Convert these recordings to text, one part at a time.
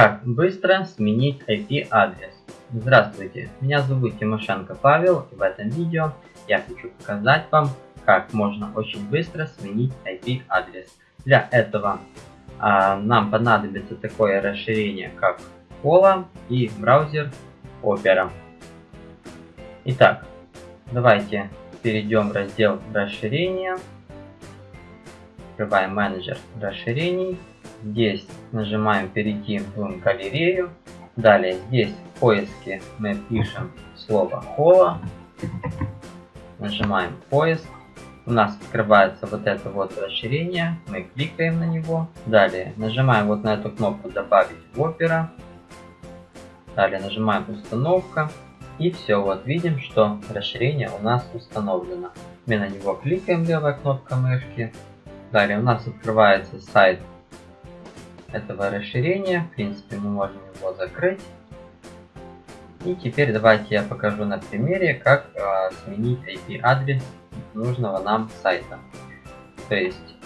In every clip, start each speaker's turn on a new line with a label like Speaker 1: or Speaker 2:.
Speaker 1: Как быстро сменить IP-адрес? Здравствуйте, меня зовут Тимошенко Павел и в этом видео я хочу показать вам, как можно очень быстро сменить IP-адрес. Для этого а, нам понадобится такое расширение, как Cola и браузер Opera. Итак, давайте перейдем в раздел расширения. Открываем менеджер расширений Здесь нажимаем перейти в галерею. Далее здесь в поиске мы пишем слово хола. Нажимаем поиск. У нас открывается вот это вот расширение. Мы кликаем на него. Далее нажимаем вот на эту кнопку добавить в Opera. Далее нажимаем установка. И все, вот видим, что расширение у нас установлено. Мы на него кликаем левой кнопкой мышки. Далее у нас открывается сайт этого расширения. В принципе, мы можем его закрыть. И теперь давайте я покажу на примере, как э, сменить IP-адрес нужного нам сайта. То есть,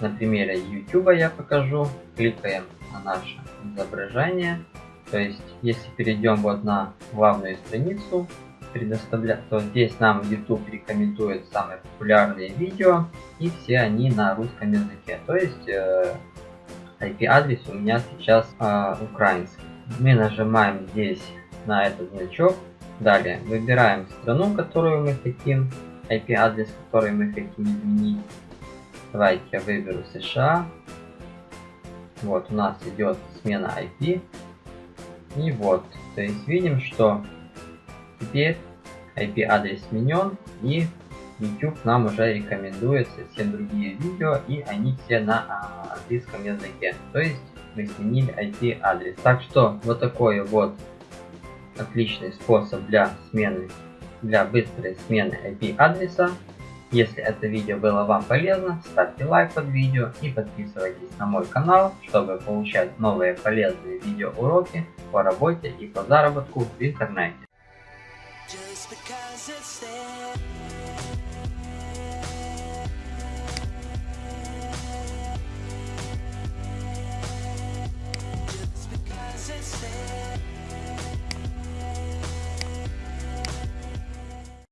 Speaker 1: на примере YouTube я покажу. Кликаем на наше изображение. То есть, если перейдем вот на главную страницу, предоставлять, то здесь нам YouTube рекомендует самые популярные видео, и все они на русском языке. То есть, э, IP-адрес у меня сейчас э, украинский. Мы нажимаем здесь на этот значок. Далее выбираем страну, которую мы хотим, IP-адрес, который мы хотим изменить. Давайте я выберу США. Вот у нас идет смена IP. И вот, то есть видим, что теперь IP-адрес сменен и YouTube нам уже рекомендует совсем другие видео, и они все на а, английском языке. То есть мы сменили IP-адрес. Так что вот такой вот отличный способ для смены, для быстрой смены IP-адреса. Если это видео было вам полезно, ставьте лайк под видео и подписывайтесь на мой канал, чтобы получать новые полезные видеоуроки по работе и по заработку в интернете.